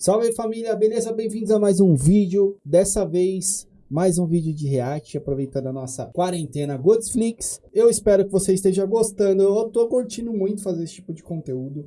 Salve família, beleza? Bem-vindos a mais um vídeo. Dessa vez, mais um vídeo de react, aproveitando a nossa quarentena Godsflix. Eu espero que você esteja gostando. Eu tô curtindo muito fazer esse tipo de conteúdo.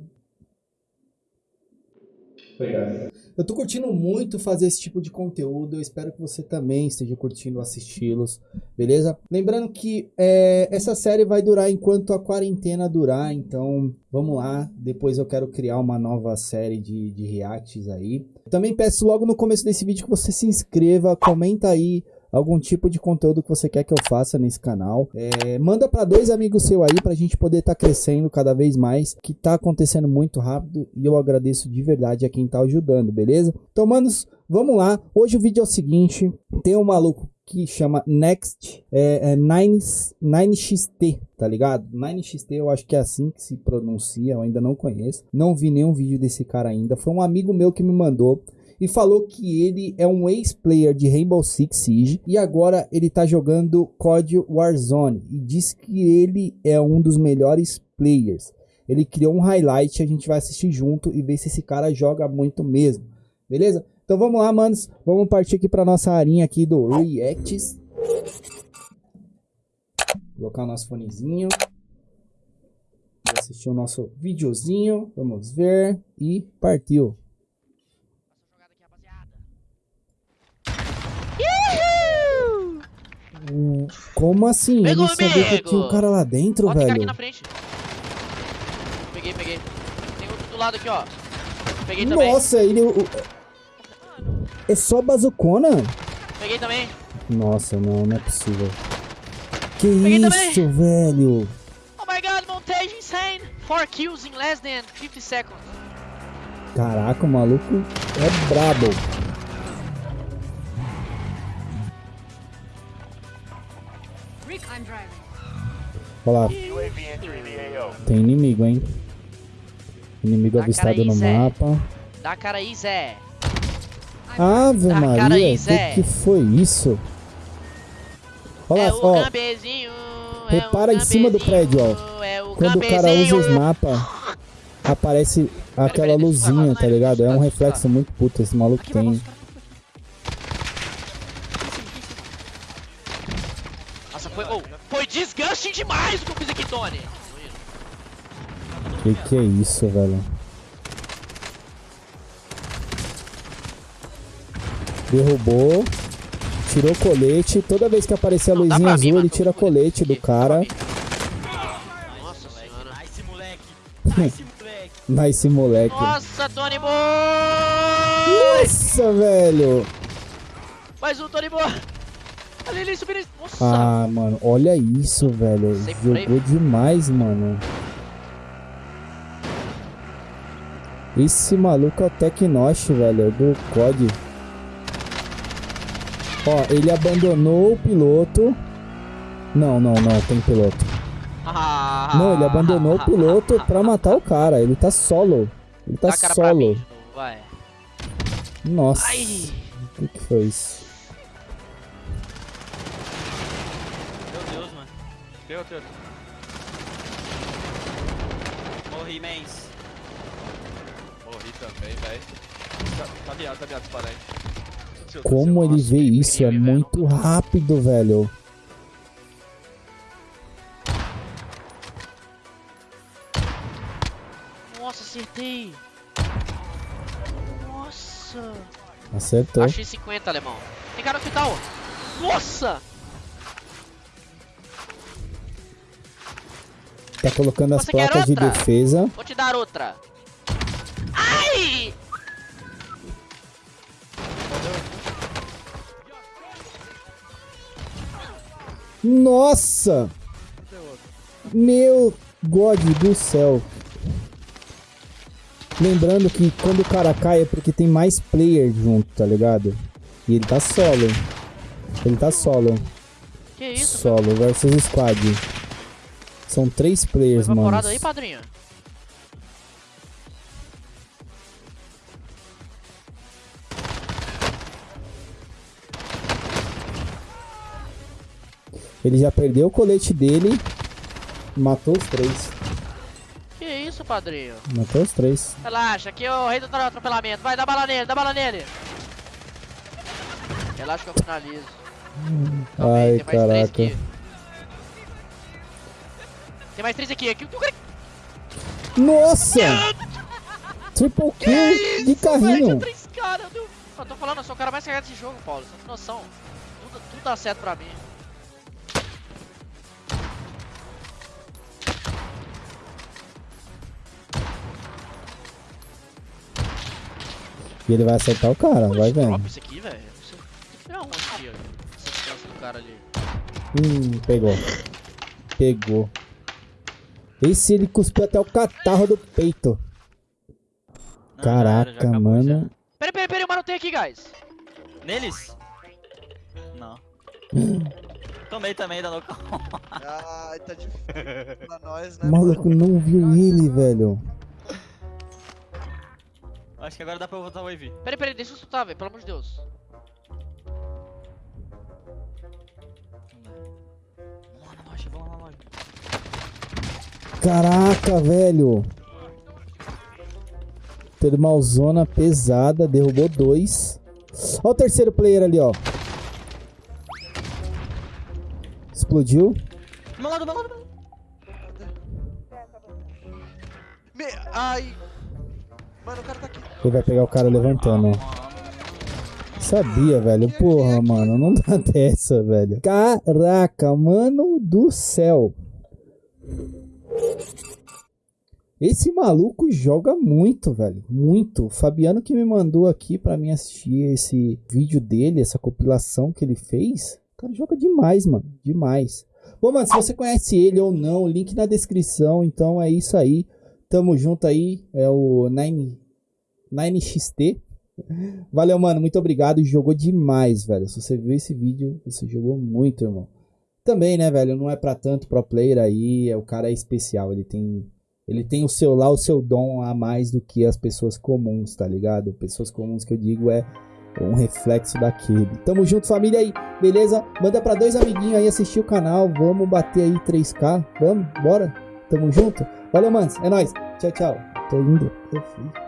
Obrigado. Eu tô curtindo muito fazer esse tipo de conteúdo, eu espero que você também esteja curtindo assisti-los, beleza? Lembrando que é, essa série vai durar enquanto a quarentena durar, então vamos lá, depois eu quero criar uma nova série de, de reacts aí. Também peço logo no começo desse vídeo que você se inscreva, comenta aí algum tipo de conteúdo que você quer que eu faça nesse canal. É, manda para dois amigos seu aí pra gente poder estar tá crescendo cada vez mais, que tá acontecendo muito rápido e eu agradeço de verdade a quem tá ajudando, beleza? Então, manos, vamos lá. Hoje o vídeo é o seguinte, tem um maluco que chama Next é, é 9, 9XT, tá ligado? 9XT eu acho que é assim que se pronuncia, eu ainda não conheço. Não vi nenhum vídeo desse cara ainda. Foi um amigo meu que me mandou e falou que ele é um ex-player de Rainbow Six Siege e agora ele tá jogando COD Warzone e diz que ele é um dos melhores players. Ele criou um highlight, a gente vai assistir junto e ver se esse cara joga muito mesmo, beleza? Então vamos lá, manos, vamos partir aqui para nossa arinha aqui do Reacts. Colocar o nosso fonezinho. Assistir o nosso videozinho, vamos ver e partiu. Como assim? Pegou, Ele sabia que tinha um cara lá dentro, ó, velho. Tem aqui na frente. Peguei, peguei. Tem outro do lado aqui, ó. Peguei também. Nossa, ele... É só bazucona? Peguei também. Nossa, não, não é possível. Que Peguei isso, também. velho? Oh my god, montage insane. 4 kills in less than 50 seconds. Caraca, o maluco é brabo. Olha lá. Tem inimigo, hein? Inimigo Dá avistado cara no aí, Zé. mapa. Dá cara aí, Zé. Ave Dá Maria, aí, que Zé. que foi isso? Olha é lá, o ó. gambezinho. Repara é o em cima do prédio, ó. É o Quando o cara usa os mapas, aparece aquela luzinha, tá ligado? É um reflexo muito puto esse maluco tem. Tony. Que que é isso, velho? Derrubou. Tirou o colete. Toda vez que aparecer a luzinha azul, mim, ele tira o colete do cara. Nossa senhora. Nice, moleque. Nice, moleque. Nice moleque. Nossa, Tony Boy! Nossa, velho. Mais um Tony Boy! Ali, ali, subindo. Nossa! Ah, mano, olha isso, velho. Sem. Jogou demais, mano. Esse maluco é o Tecnosh, velho, do COD. Ó, ele abandonou o piloto. Não, não, não, tem piloto. Ah, Não, ele abandonou o piloto pra matar o cara. Ele tá solo. Ele tá mim solo. vai. Nossa. Ai! O que, que foi isso? Tem outro, outro. Morri, mens. Morri também, velho. Tá, tá viado, tá viado, disparar Como ele vê isso? É muito rápido, velho. Nossa, acertei! Nossa! Acertou. Achei 50, alemão. Tem cara no hospital! Nossa! Tá colocando as Você placas de defesa. Vou te dar outra! Ai! Nossa! Meu God do céu. Lembrando que quando o cara cai é porque tem mais player junto, tá ligado? E ele tá solo. Ele tá solo. Que isso? Solo versus squad. São três players, Foi mano. aí, padrinho? Ele já perdeu o colete dele. Matou os três. Que isso, padrinho? Matou os três. Relaxa, aqui é o rei do atropelamento. Vai, dá bala nele, dá bala nele. Relaxa que eu finalizo. Ai, caraca. Tem mais três aqui. aqui. Nossa! Triple kill de carrinho. três caras. Eu tô falando, eu sou o cara mais cagado desse jogo, Paulo. Você tem noção. Tudo, tudo dá certo pra mim. E ele vai acertar o cara, vai vendo. Isso aqui, velho. Não sei- Tem que virar onde aqui, ó. Essa distância do cara ali. Hum, pegou. Pegou. Esse ele cuspiu até o catarro do peito. Não, Caraca, acabou, mano. Peraí, peraí, peraí, o mano tem aqui, guys. Neles? Não. Tomei também da local. Ai, tá difícil pra nós, né? O maluco não viu ele, velho. Acho que agora dá pra eu voltar o wave. Peraí, peraí, deixa eu soltar, velho. Pelo amor de Deus. Vamos lá na loja, vamos lá loja. Caraca, velho. Termalzona pesada, derrubou dois. Ó o terceiro player ali, ó. Explodiu. Do meu lado, do meu lado, do meu lado. Me... Ai. Mano, o cara tá aqui. Ele vai pegar o cara levantando, ó. Sabia, velho. Porra, mano. Não dá dessa, velho. Caraca, mano do céu. Esse maluco joga muito, velho. Muito. O Fabiano que me mandou aqui pra mim assistir esse vídeo dele, essa compilação que ele fez. O cara joga demais, mano. Demais. Bom, mano, se você conhece ele ou não, link na descrição. Então é isso aí. Tamo junto aí. É o 9, 9XT. Valeu, mano. Muito obrigado. Jogou demais, velho. Se você viu esse vídeo, você jogou muito, irmão. Também, né, velho? Não é pra tanto pro player aí. É, o cara é especial. Ele tem. Ele tem o seu lá, o seu dom a mais do que as pessoas comuns, tá ligado? Pessoas comuns que eu digo é um reflexo daquele. Tamo junto, família aí, beleza? Manda pra dois amiguinhos aí assistir o canal. Vamos bater aí 3K. Vamos, bora? Tamo junto? Valeu, manos. É nóis. Tchau, tchau. Tô indo. Eu fui.